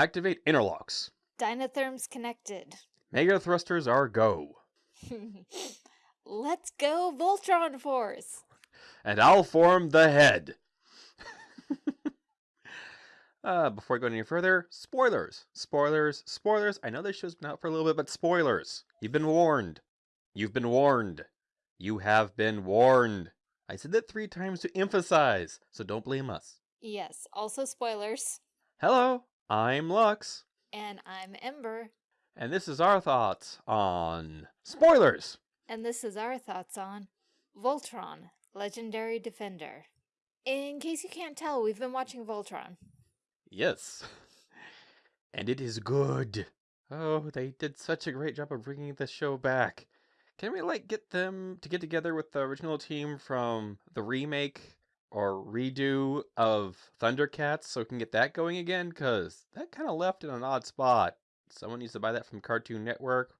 Activate interlocks. Dynatherms connected. Mega thrusters are go. Let's go, Voltron Force! And I'll form the head. uh, before we go any further, spoilers. Spoilers, spoilers. I know this show's been out for a little bit, but spoilers. You've been warned. You've been warned. You have been warned. I said that three times to emphasize, so don't blame us. Yes, also spoilers. Hello, I'm Lux. And I'm Ember. And this is our thoughts on spoilers. And this is our thoughts on Voltron, Legendary Defender. In case you can't tell, we've been watching Voltron. Yes. And it is good. Oh, they did such a great job of bringing the show back. Can we, like, get them to get together with the original team from the remake or redo of Thundercats so we can get that going again? Because that kind of left in an odd spot. Someone needs to buy that from Cartoon Network.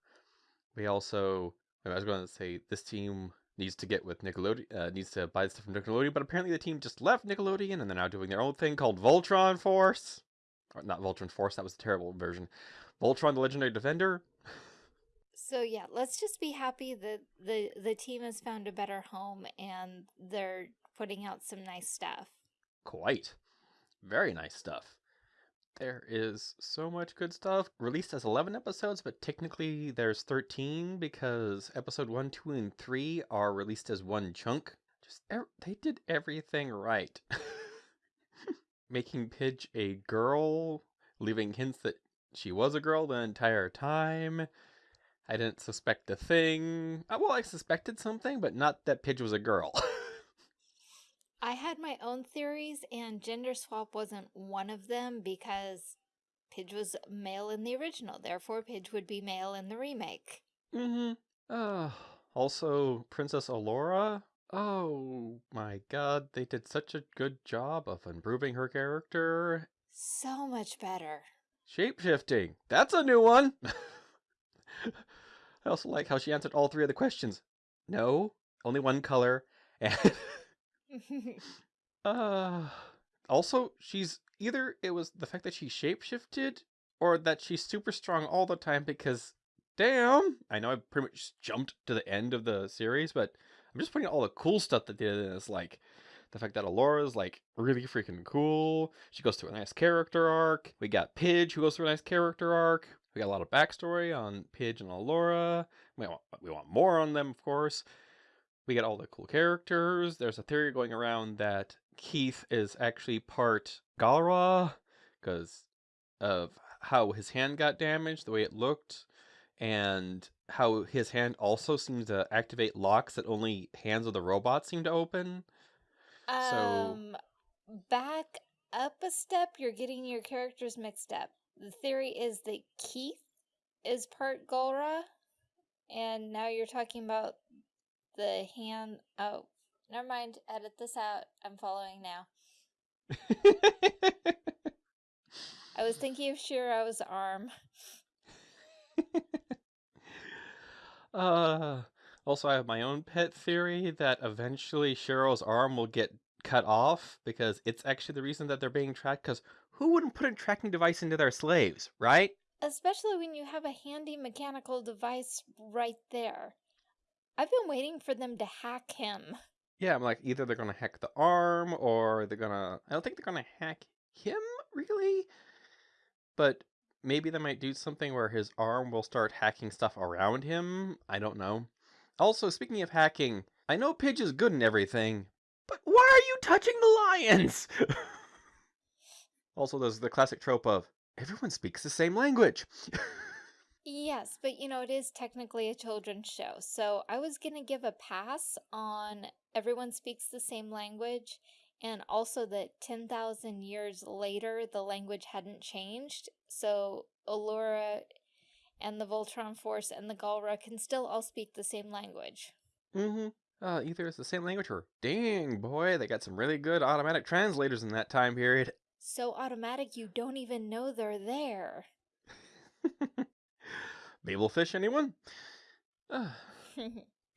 We also, I was going to say, this team needs to get with Nickelodeon, uh, needs to buy stuff from Nickelodeon, but apparently the team just left Nickelodeon and they're now doing their own thing called Voltron Force. Or not Voltron Force, that was a terrible version. Voltron the Legendary Defender. So yeah, let's just be happy that the the team has found a better home and they're putting out some nice stuff. Quite. Very nice stuff. There is so much good stuff. Released as 11 episodes, but technically there's 13 because episode 1, 2, and 3 are released as one chunk. Just they did everything right. Making Pidge a girl, leaving hints that she was a girl the entire time. I didn't suspect a thing. Uh, well, I suspected something, but not that Pidge was a girl. I had my own theories, and gender swap wasn't one of them because Pidge was male in the original. Therefore, Pidge would be male in the remake. Mm-hmm. Uh, also, Princess Allura? Oh my god, they did such a good job of improving her character. So much better. Shapeshifting. That's a new one. I also like how she answered all three of the questions. No, only one color. And uh, also, she's either it was the fact that she shapeshifted or that she's super strong all the time because damn, I know I pretty much jumped to the end of the series, but I'm just putting all the cool stuff that they did in this, like the fact that Allura is like really freaking cool. She goes through a nice character arc. We got Pidge who goes through a nice character arc. We got a lot of backstory on Pidge and Allura. We want, we want more on them, of course. We get all the cool characters. There's a theory going around that Keith is actually part Galra because of how his hand got damaged, the way it looked, and how his hand also seems to activate locks that only hands of the robot seem to open. Um, so... back up a step, you're getting your characters mixed up the theory is that Keith is part Galra, and now you're talking about the hand. Oh, never mind. Edit this out. I'm following now. I was thinking of Shiro's arm. uh, also, I have my own pet theory that eventually Shiro's arm will get cut off because it's actually the reason that they're being tracked because who wouldn't put a tracking device into their slaves, right? Especially when you have a handy mechanical device right there. I've been waiting for them to hack him. Yeah, I'm like, either they're gonna hack the arm or they're gonna. I don't think they're gonna hack him, really. But maybe they might do something where his arm will start hacking stuff around him. I don't know. Also, speaking of hacking, I know Pidge is good and everything, but why are you touching the lions? Also, there's the classic trope of everyone speaks the same language. yes, but you know, it is technically a children's show. So I was going to give a pass on everyone speaks the same language and also that 10,000 years later, the language hadn't changed. So Allura and the Voltron Force and the Galra can still all speak the same language. Mm-hmm. Uh, either it's the same language or, dang, boy, they got some really good automatic translators in that time period. So automatic you don't even know they're there. Babelfish, anyone?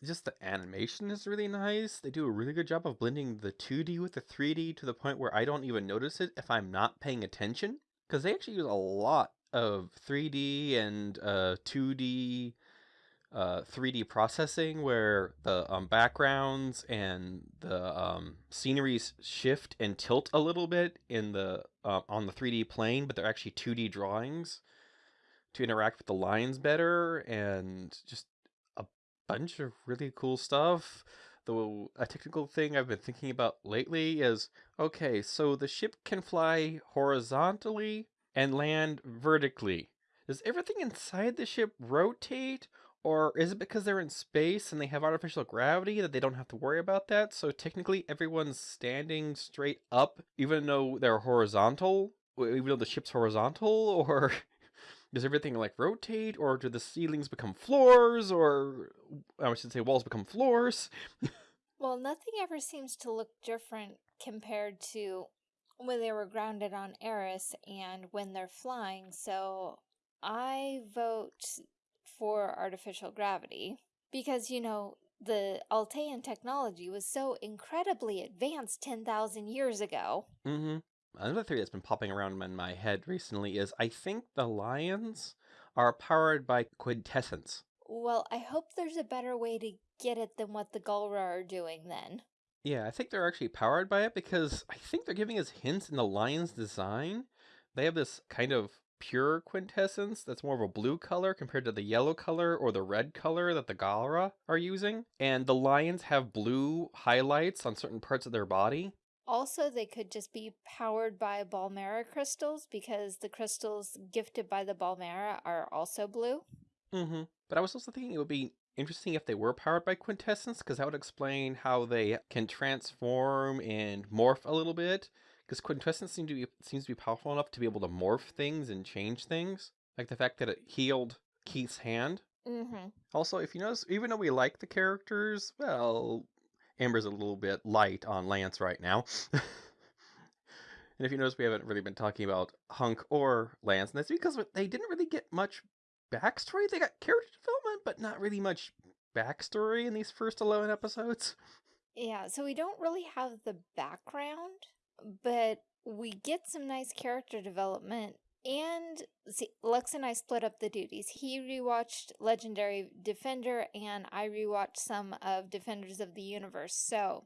Just the animation is really nice. They do a really good job of blending the 2D with the 3D to the point where I don't even notice it if I'm not paying attention. because they actually use a lot of 3D and uh, 2D, uh, 3D processing where the um, backgrounds and the um, sceneries shift and tilt a little bit in the uh, on the 3D plane, but they're actually 2D drawings to interact with the lines better and just a bunch of really cool stuff. Though a technical thing I've been thinking about lately is okay, so the ship can fly horizontally and land vertically. Does everything inside the ship rotate? Or is it because they're in space and they have artificial gravity that they don't have to worry about that? So technically everyone's standing straight up even though they're horizontal? Even though the ship's horizontal? Or does everything like rotate? Or do the ceilings become floors? Or I should say walls become floors? Well, nothing ever seems to look different compared to when they were grounded on Arus and when they're flying, so I vote for artificial gravity because, you know, the Altean technology was so incredibly advanced 10,000 years ago. Mm-hmm. Another theory that's been popping around in my head recently is I think the lions are powered by quintessence. Well, I hope there's a better way to get it than what the Galra are doing then. Yeah, I think they're actually powered by it because I think they're giving us hints in the lion's design. They have this kind of pure quintessence that's more of a blue color compared to the yellow color or the red color that the Galra are using. And the lions have blue highlights on certain parts of their body. Also, they could just be powered by Balmera crystals because the crystals gifted by the Balmera are also blue. Mm-hmm. But I was also thinking it would be interesting if they were powered by quintessence because that would explain how they can transform and morph a little bit because quintessence seems to be seems to be powerful enough to be able to morph things and change things like the fact that it healed keith's hand mm-hmm. also if you notice even though we like the characters well Ember's a little bit light on lance right now and if you notice we haven't really been talking about hunk or lance and that's because they didn't really get much backstory. They got character development, but not really much backstory in these first 11 episodes. Yeah, so we don't really have the background, but we get some nice character development. And see, Lux and I split up the duties. He rewatched Legendary Defender, and I rewatched some of Defenders of the Universe. So,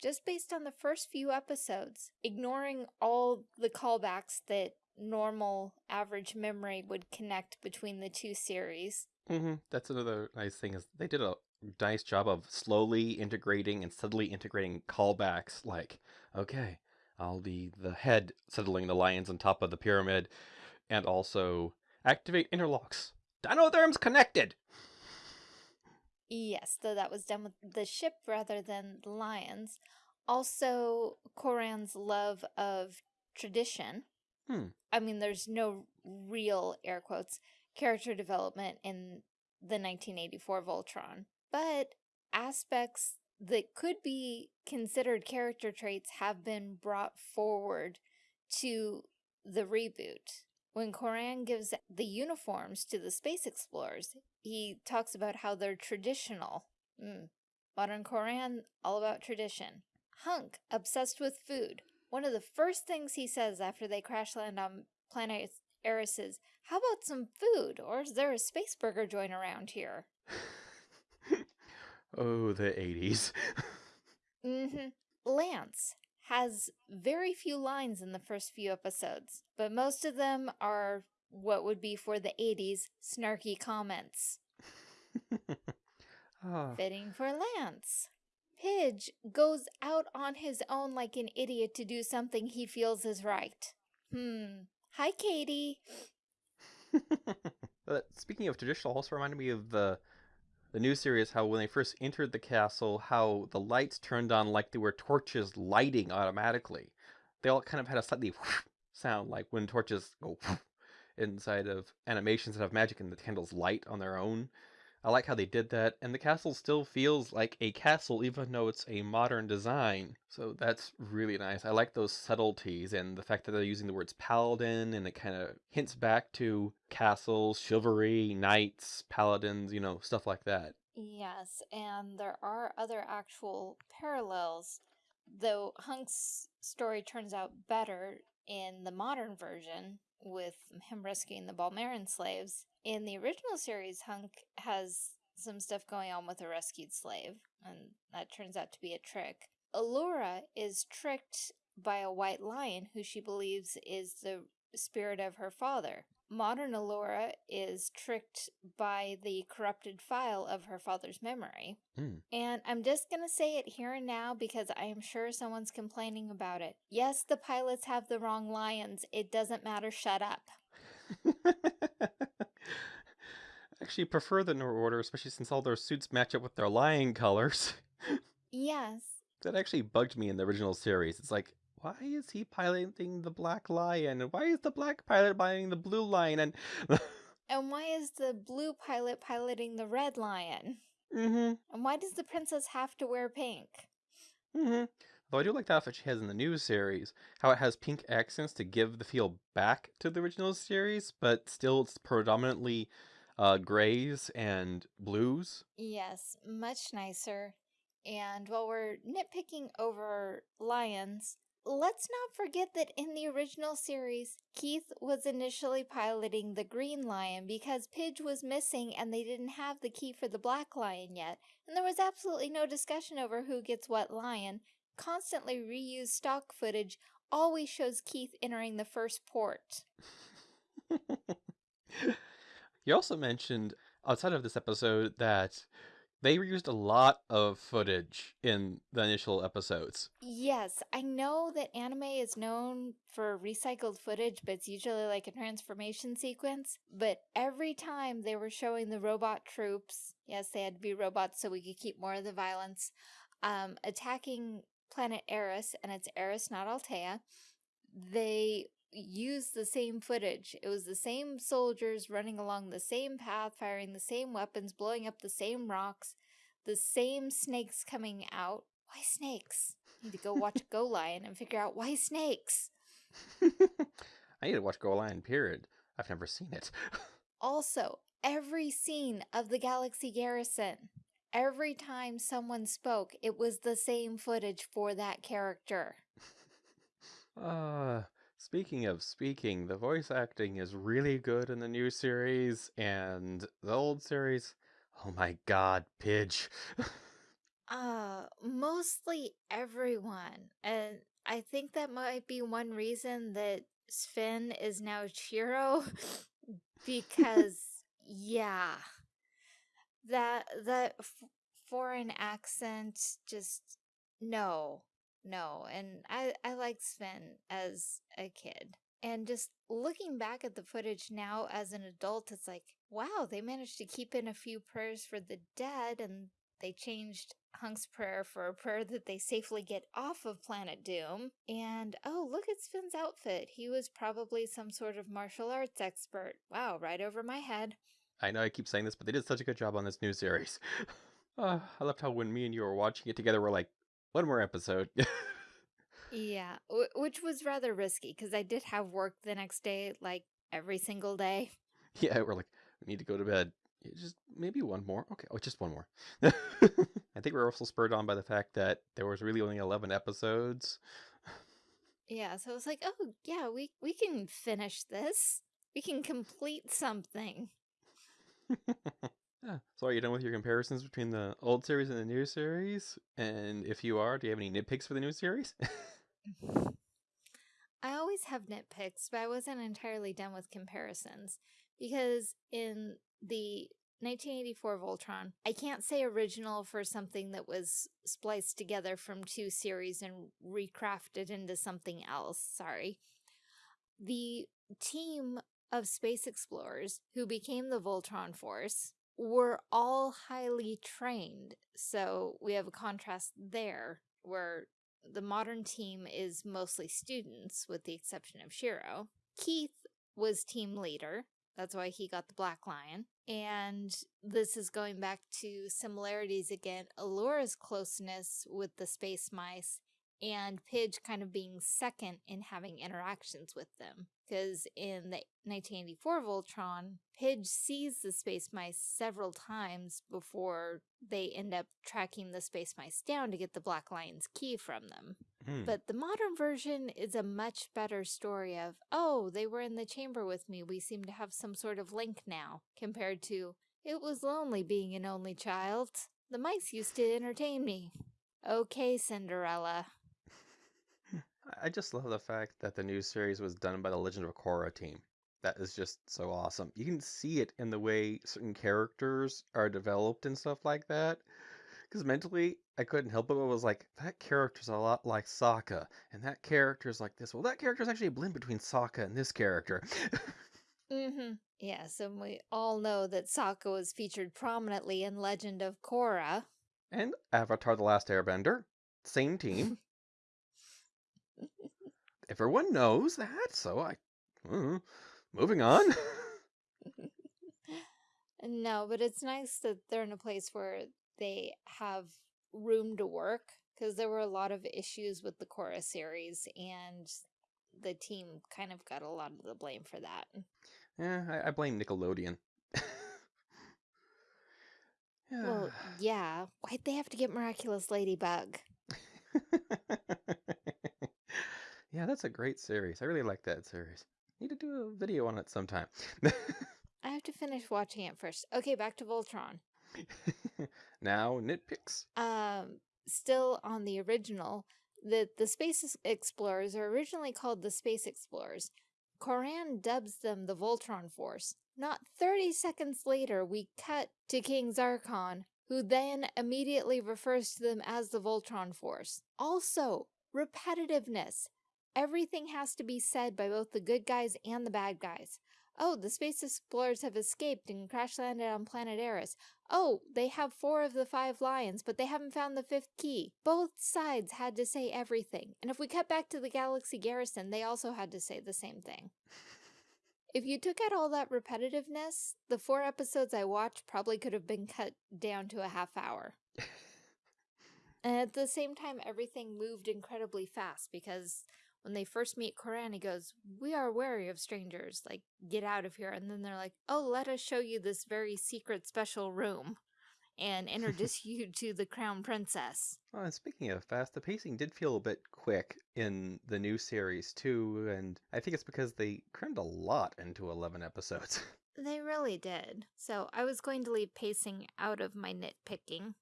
just based on the first few episodes, ignoring all the callbacks that normal average memory would connect between the two series. Mm-hmm. That's another nice thing is they did a nice job of slowly integrating and steadily integrating callbacks. Like, okay, I'll be the head settling the lions on top of the pyramid, and also activate interlocks. Dynatherm's connected. Yes, though that was done with the ship rather than the lions. Also, Coran's love of tradition Hmm. I mean, there's no real, air quotes, character development in the 1984 Voltron, but aspects that could be considered character traits have been brought forward to the reboot. When Coran gives the uniforms to the space explorers, he talks about how they're traditional. Mm. Modern Coran, all about tradition. Hunk, obsessed with food. One of the first things he says after they crash land on planet Arus is, how about some food? Or is there a space burger joint around here? oh, the 80s. mm-hmm. Lance has very few lines in the first few episodes, but most of them are what would be for the 80s snarky comments. oh. Fitting for Lance. Pidge goes out on his own like an idiot to do something he feels is right. Hmm. Hi, Katie. Speaking of traditional, also reminded me of the the new series how when they first entered the castle, how the lights turned on like they were torches lighting automatically. They all kind of had a slightly sound like when torches go inside of animations that have magic and the candles light on their own. I like how they did that, and the castle still feels like a castle even though it's a modern design. So that's really nice. I like those subtleties and the fact that they're using the words paladin and it kind of hints back to castles, chivalry, knights, paladins, you know, stuff like that. Yes, and there are other actual parallels. Though Hunk's story turns out better, in the modern version with him rescuing the Balmeran slaves. In the original series, Hunk has some stuff going on with a rescued slave, and that turns out to be a trick. Allura is tricked by a white lion who she believes is the spirit of her father. Modern Allura is tricked by the corrupted file of her father's memory. Mm. And I'm just going to say it here and now because I am sure someone's complaining about it. Yes, the pilots have the wrong lions. It doesn't matter. Shut up. I actually, prefer the New Order, especially since all their suits match up with their lion colors. Yes. that actually bugged me in the original series. It's like, why is he piloting the black lion? And why is the black pilot piloting the blue lion? And And why is the blue pilot piloting the red lion? mm-hmm, And why does the princess have to wear pink? mm-hmm. Though I do like the outfit she has in the new series, how it has pink accents to give the feel back to the original series, but still it's predominantly uh, grays and blues. Yes, much nicer. And while we're nitpicking over lions, let's not forget that in the original series, Keith was initially piloting the green lion because Pidge was missing and they didn't have the key for the black lion yet. And there was absolutely no discussion over who gets what lion. Constantly reused stock footage always shows Keith entering the first port. you also mentioned outside of this episode that they reused a lot of footage in the initial episodes. Yes, I know that anime is known for recycled footage, but it's usually like a transformation sequence. But every time they were showing the robot troops, yes, they had to be robots so we could keep more of the violence, um, attacking planet Arus, and it's Arus, not Altea, they used the same footage. It was the same soldiers running along the same path, firing the same weapons, blowing up the same rocks, the same snakes coming out. Why snakes? I need to go watch Go Lion and figure out why snakes. I need to watch Go Lion, period. I've never seen it. Also, every scene of the Galaxy Garrison, every time someone spoke, it was the same footage for that character. Uh, speaking of speaking, the voice acting is really good in the new series and the old series. Oh my god, Pidge. Uh, mostly everyone. And I think that might be one reason that Sven is now Shiro because yeah. That f- foreign accent just no. No, and I I like Sven as a kid. And just looking back at the footage now as an adult, it's like, wow, they managed to keep in a few prayers for the dead and they changed Hunk's prayer for a prayer that they safely get off of Planet Doom. And oh, look at Sven's outfit. He was probably some sort of martial arts expert. Wow, right over my head. I know I keep saying this, but they did such a good job on this new series. Uh, I loved how when me and you were watching it together, we're like, one more episode. Yeah, w- which was rather risky because I did have work the next day, like every single day. yeah, we're like, we need to go to bed. Just maybe one more. Okay, oh, just one more. I think we're also spurred on by the fact that there was really only 11 episodes. Yeah, so I was like, oh, yeah, we, we can finish this. We can complete something. Yeah. So are you done with your comparisons between the old series and the new series? And if you are, do you have any nitpicks for the new series? I always have nitpicks, but I wasn't entirely done with comparisons because in the 1984 Voltron, I can't say original for something that was spliced together from two series and recrafted into something else. Sorry. The team of space explorers who became the Voltron Force were all highly trained. So we have a contrast there where the modern team is mostly students, with the exception of Shiro. Keith was team leader. That's why he got the Black Lion. And this is going back to similarities again. Allura's closeness with the space mice and Pidge kind of being second in having interactions with them. Because in the 1984 Voltron, Pidge sees the space mice several times before they end up tracking the space mice down to get the Black Lion's key from them. Hmm. But the modern version is a much better story of, oh, they were in the chamber with me. We seem to have some sort of link now, compared to, it was lonely being an only child. The mice used to entertain me. Okay, Cinderella. I just love the fact that the new series was done by the Legend of Korra team. That is just so awesome. You can see it in the way certain characters are developed and stuff like that. Because mentally, I couldn't help it, but was like, that character's a lot like Sokka, and that character's like this. Well, that character's actually a blend between Sokka and this character. Mm-hmm. Yes, and we all know that Sokka was featured prominently in Legend of Korra. and Avatar The Last Airbender, same team. Everyone knows that, so I. uh, moving on. No, but it's nice that they're in a place where they have room to work because there were a lot of issues with the Korra series and the team kind of got a lot of the blame for that. yeah, I, I blame Nickelodeon. Well, yeah, why'd they have to get Miraculous Ladybug? Yeah, that's a great series. I really like that series. Need to do a video on it sometime. I have to finish watching it first. Okay, back to Voltron. now, nitpicks. um, still on the original, the, the Space Explorers are originally called the Space Explorers. Coran dubs them the Voltron Force. Not 30 seconds later, we cut to King Zarkon, who then immediately refers to them as the Voltron Force. Also, repetitiveness. Everything has to be said by both the good guys and the bad guys. Oh, the space explorers have escaped and crash landed on planet Arus. Oh, they have four of the five lions, but they haven't found the fifth key. Both sides had to say everything. And if we cut back to the Galaxy Garrison, they also had to say the same thing. If you took out all that repetitiveness, the four episodes I watched probably could have been cut down to a half hour. and at the same time, everything moved incredibly fast because when they first meet Coran, he goes, We are wary of strangers. Like, get out of here. And then they're like, Oh, let us show you this very secret special room and introduce you to the crown princess. Oh, and speaking of fast, the pacing did feel a bit quick in the new series too, and I think it's because they crammed a lot into 11 episodes. They really did. So I was going to leave pacing out of my nitpicking.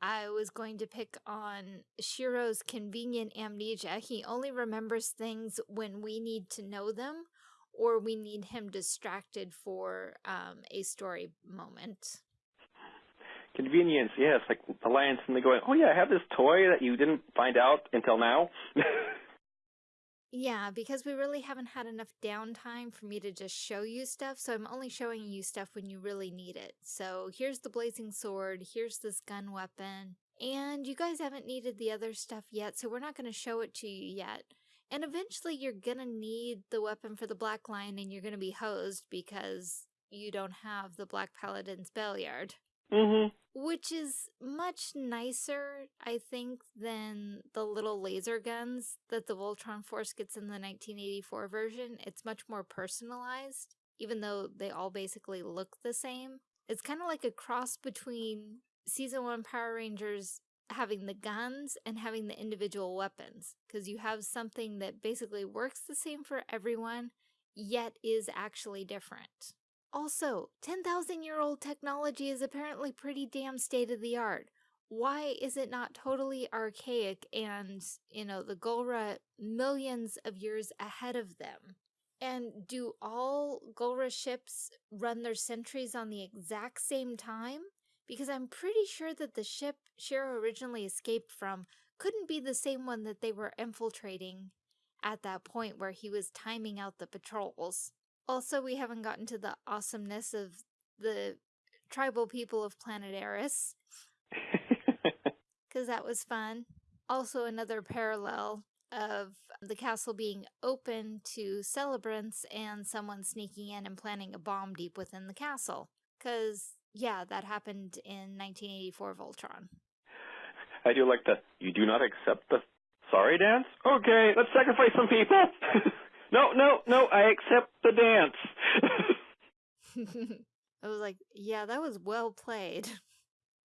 I was going to pick on Shiro's convenient amnesia. He only remembers things when we need to know them or we need him distracted for um, a story moment. Convenience, yes, like the and they going, oh yeah, I have this toy that you didn't find out until now. Yeah, because we really haven't had enough downtime for me to just show you stuff, so I'm only showing you stuff when you really need it. So here's the blazing sword, here's this gun weapon, and you guys haven't needed the other stuff yet, so we're not going to show it to you yet. And eventually you're going to need the weapon for the Black Lion and you're going to be hosed because you don't have the Black Paladin's Bayard. Mm-hmm. Which is much nicer, I think, than the little laser guns that the Voltron Force gets in the 1984 version. It's much more personalized, even though they all basically look the same. It's kind of like a cross between Season 1 Power Rangers having the guns and having the individual weapons, because you have something that basically works the same for everyone, yet is actually different. Also, 10,000 year old technology is apparently pretty damn state of the art. Why is it not totally archaic and, you know, the Galra millions of years ahead of them? And do all Galra ships run their sentries on the exact same time? Because I'm pretty sure that the ship Shiro originally escaped from couldn't be the same one that they were infiltrating at that point where he was timing out the patrols. Also, we haven't gotten to the awesomeness of the tribal people of planet Arus, because that was fun. Also, another parallel of the castle being open to celebrants and someone sneaking in and planting a bomb deep within the castle. Because, yeah, that happened in 1984 Voltron. I do like the, you do not accept the sorry dance? Okay, let's sacrifice some people. no, no, no, I accept the dance. I was like, yeah, that was well played.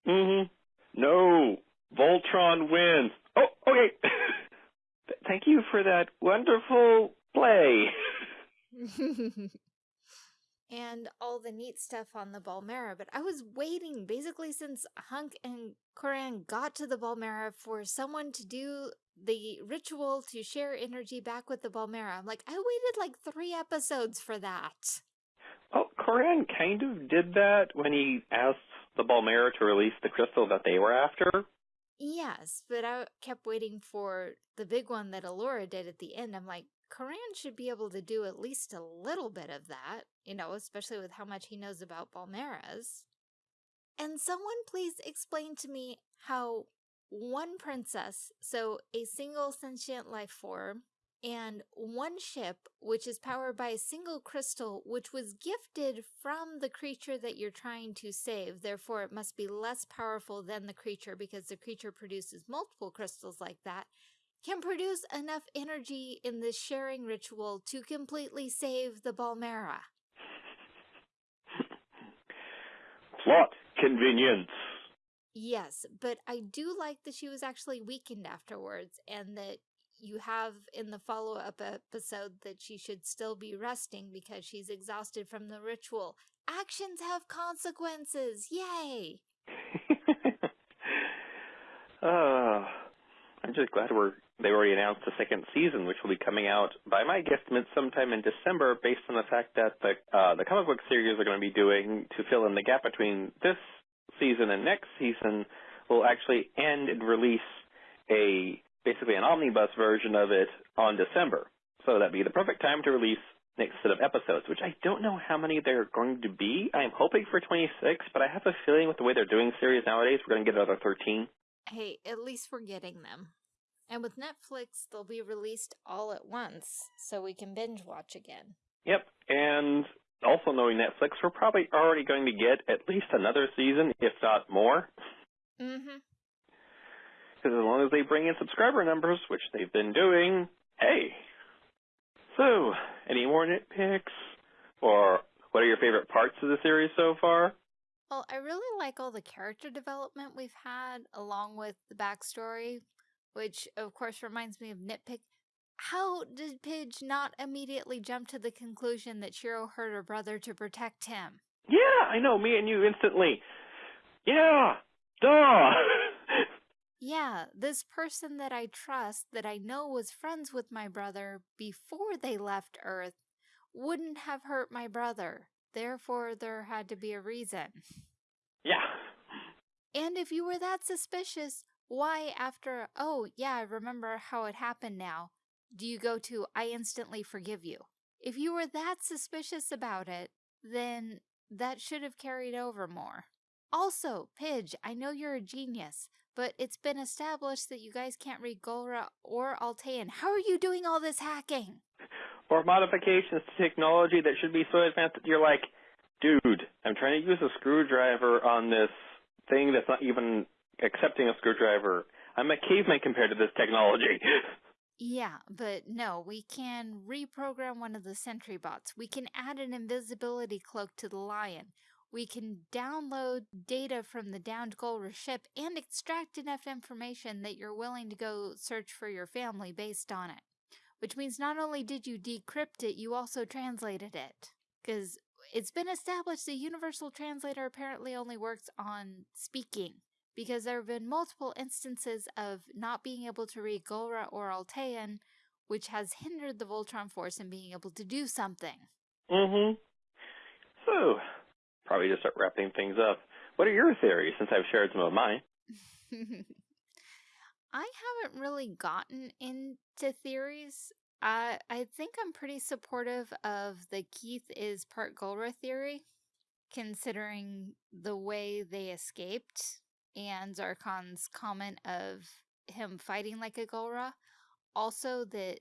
mm-hmm. No, Voltron wins. Oh, okay. Thank you for that wonderful play. and all the neat stuff on the Balmera, but I was waiting basically since Hunk and Coran got to the Balmera for someone to do the ritual to share energy back with the Balmera. I'm like, I waited like three episodes for that. Oh, well, Coran kind of did that when he asked the Balmera to release the crystal that they were after. Yes, but I kept waiting for the big one that Allura did at the end. I'm like, Coran should be able to do at least a little bit of that, you know, especially with how much he knows about Balmeras. And someone please explain to me how one princess, so a single sentient life form, and one ship, which is powered by a single crystal, which was gifted from the creature that you're trying to save. Therefore, it must be less powerful than the creature because the creature produces multiple crystals like that, can produce enough energy in this sharing ritual to completely save the Balmera. Plot convenience. Yes, but I do like that she was actually weakened afterwards and that you have in the follow-up episode that she should still be resting because she's exhausted from the ritual. Actions have consequences. Yay! uh, I'm just glad we're they already announced the second season, which will be coming out by my guesstimate sometime in December, based on the fact that the uh, the comic book series are going to be doing to fill in the gap between this season and next season will actually end and release a basically an omnibus version of it on December. So that'd be the perfect time to release next set of episodes, which I don't know how many there are going to be. I'm hoping for 26, but I have a feeling with the way they're doing series nowadays, we're going to get another 13. Hey, at least we're getting them. And with Netflix, they'll be released all at once, so we can binge watch again. Yep, and also knowing Netflix, we're probably already going to get at least another season, if not more. Mm-hmm. Because as long as they bring in subscriber numbers, which they've been doing, hey. So, any more nitpicks? Or what are your favorite parts of the series so far? Well, I really like all the character development we've had, along with the backstory, which of course reminds me of Nitpick. How did Pidge not immediately jump to the conclusion that Shiro hurt her brother to protect him? Yeah, I know, me and you instantly. Yeah, duh! Yeah, this person that I trust, that I know was friends with my brother before they left Earth, wouldn't have hurt my brother. Therefore, there had to be a reason. Yeah. And if you were that suspicious, why after, oh, yeah, I remember how it happened now, do you go to, I instantly forgive you? If you were that suspicious about it, then that should have carried over more. Also, Pidge, I know you're a genius, but it's been established that you guys can't read Galra or Altean. How are you doing all this hacking? Or modifications to technology that should be so advanced that you're like, dude, I'm trying to use a screwdriver on this thing that's not even accepting a screwdriver. I'm a caveman compared to this technology. Yeah, but no, we can reprogram one of the sentry bots. We can add an invisibility cloak to the lion. We can download data from the downed Galra ship and extract enough information that you're willing to go search for your family based on it. Which means not only did you decrypt it, you also translated it. Because it's been established the Universal Translator apparently only works on speaking. Because there have been multiple instances of not being able to read Galra or Altean, which has hindered the Voltron Force in being able to do something. mm-hmm. So, probably just start wrapping things up. What are your theories since I've shared some of mine? I haven't really gotten into theories. I I think I'm pretty supportive of the Keith is part Galra theory, considering the way they escaped and Zarkon's comment of him fighting like a Galra. Also that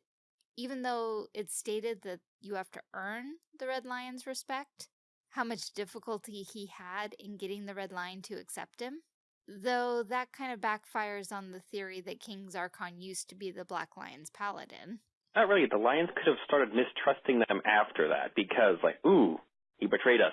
even though it's stated that you have to earn the Red Lion's respect, how much difficulty he had in getting the Red Lion to accept him. Though that kind of backfires on the theory that King Zarkon used to be the Black Lion's paladin. Not really. The Lions could have started mistrusting them after that because, like, ooh, he betrayed us.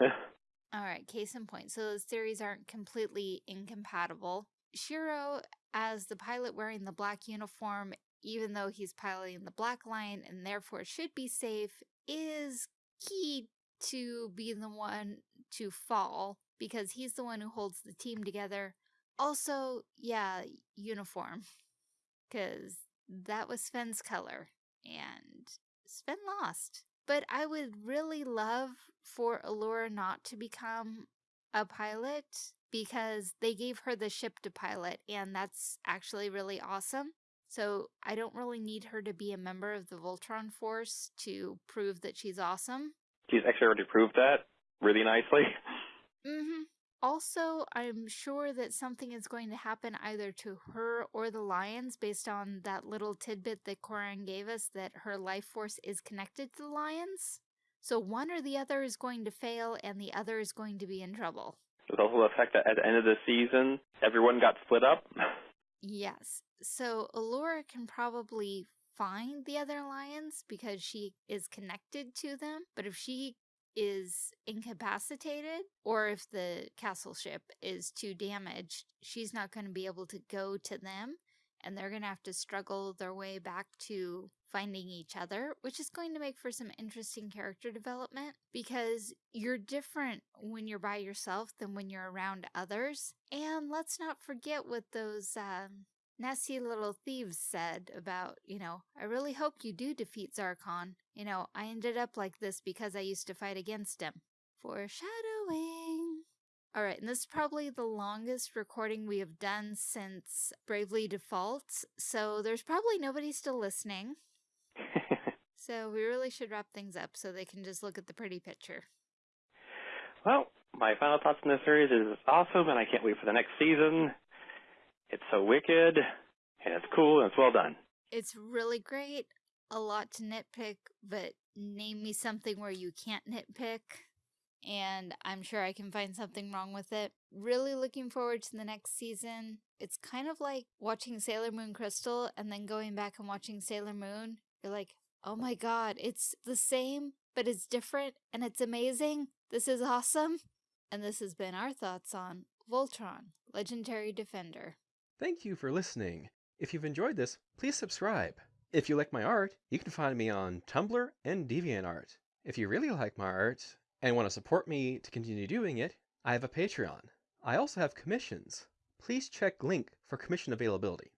Alright, case in point. So those theories aren't completely incompatible. Shiro, as the pilot wearing the black uniform, even though he's piloting the Black Lion and therefore should be safe, is key to be the one to fall because he's the one who holds the team together. Also, yeah, uniform. Because that was Sven's color. And Sven lost. But I would really love for Allura not to become a pilot because they gave her the ship to pilot, and that's actually really awesome. So I don't really need her to be a member of the Voltron Force to prove that she's awesome. She's actually already proved that really nicely. Mm-hmm. Also, I'm sure that something is going to happen either to her or the lions based on that little tidbit that Coran gave us that her life force is connected to the lions. So one or the other is going to fail and the other is going to be in trouble. There's also the fact that at the end of the season, everyone got split up. Yes. So Allura can probably find the other lions because she is connected to them. But if she is incapacitated or if the castle ship is too damaged, she's not going to be able to go to them and they're going to have to struggle their way back to finding each other, which is going to make for some interesting character development because you're different when you're by yourself than when you're around others. And let's not forget what those um, nasty little thieves said about, you know, I really hope you do defeat Zarkon. You know, I ended up like this because I used to fight against him. Foreshadowing. All right, and this is probably the longest recording we have done since Bravely Default, so there's probably nobody still listening. so we really should wrap things up so they can just look at the pretty picture. well, my final thoughts on this series is awesome, and I can't wait for the next season. It's so wicked, and it's cool, and it's well done. It's really great, a lot to nitpick, but name me something where you can't nitpick, and I'm sure I can find something wrong with it. Really looking forward to the next season. It's kind of like watching Sailor Moon Crystal and then going back and watching Sailor Moon. You're like, oh my god, it's the same, but it's different, and it's amazing. This is awesome. And this has been our thoughts on Voltron, Legendary Defender. Thank you for listening. If you've enjoyed this, please subscribe. If you like my art, you can find me on Tumblr and DeviantArt. If you really like my art and want to support me to continue doing it, I have a Patreon. I also have commissions. Please check link for commission availability.